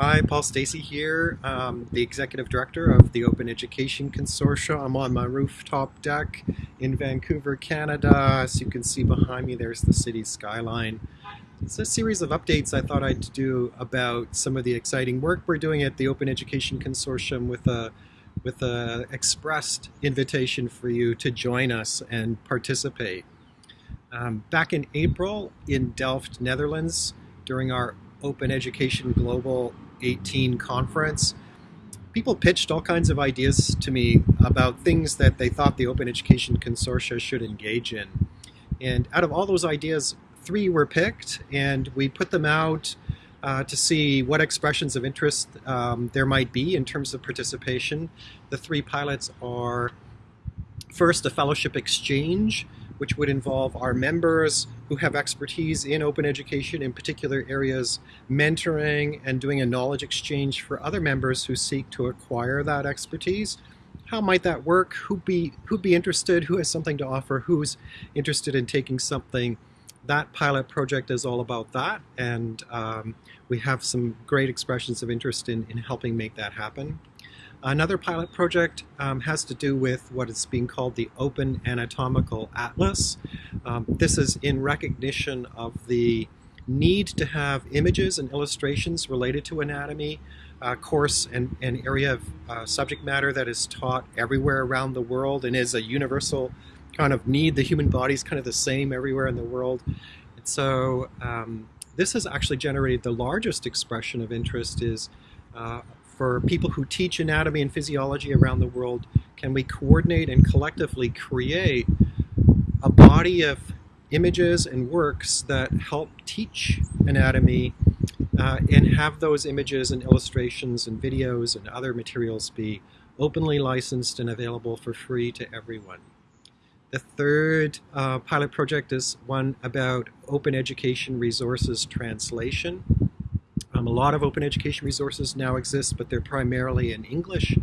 Hi, Paul Stacey here, um, the Executive Director of the Open Education Consortia. I'm on my rooftop deck in Vancouver, Canada. As you can see behind me, there's the city skyline. It's a series of updates I thought I'd do about some of the exciting work we're doing at the Open Education Consortium with a with a expressed invitation for you to join us and participate. Um, back in April in Delft, Netherlands, during our Open Education Global 18 conference, people pitched all kinds of ideas to me about things that they thought the Open Education Consortia should engage in. And out of all those ideas, three were picked, and we put them out uh, to see what expressions of interest um, there might be in terms of participation. The three pilots are first a fellowship exchange, which would involve our members who have expertise in open education in particular areas, mentoring and doing a knowledge exchange for other members who seek to acquire that expertise. How might that work? Who'd be, who'd be interested? Who has something to offer? Who's interested in taking something? That pilot project is all about that, and um, we have some great expressions of interest in, in helping make that happen. Another pilot project um, has to do with what is being called the Open Anatomical Atlas. Um, this is in recognition of the need to have images and illustrations related to anatomy, uh, course and an area of uh, subject matter that is taught everywhere around the world and is a universal kind of need. The human body is kind of the same everywhere in the world. And so um, this has actually generated the largest expression of interest is uh, for people who teach anatomy and physiology around the world, can we coordinate and collectively create a body of images and works that help teach anatomy uh, and have those images and illustrations and videos and other materials be openly licensed and available for free to everyone. The third uh, pilot project is one about open education resources translation. Um, a lot of open education resources now exist, but they're primarily in English.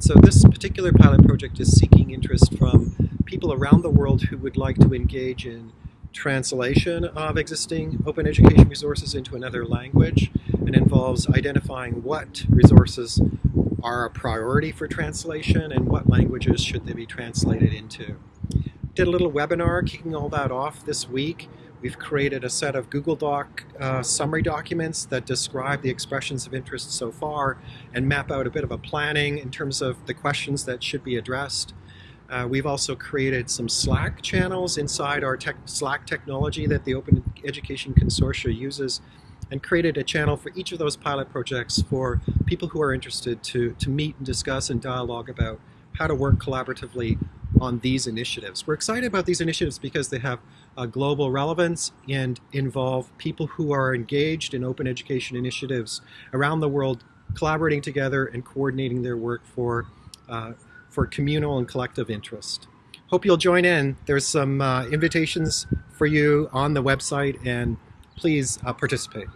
So this particular pilot project is seeking interest from people around the world who would like to engage in translation of existing open education resources into another language and involves identifying what resources are a priority for translation and what languages should they be translated into. Did a little webinar kicking all that off this week We've created a set of Google Doc uh, summary documents that describe the expressions of interest so far and map out a bit of a planning in terms of the questions that should be addressed. Uh, we've also created some Slack channels inside our tech, Slack technology that the Open Education Consortia uses and created a channel for each of those pilot projects for people who are interested to, to meet and discuss and dialogue about how to work collaboratively on these initiatives. We're excited about these initiatives because they have a global relevance and involve people who are engaged in open education initiatives around the world, collaborating together and coordinating their work for, uh, for communal and collective interest. Hope you'll join in. There's some uh, invitations for you on the website and please uh, participate.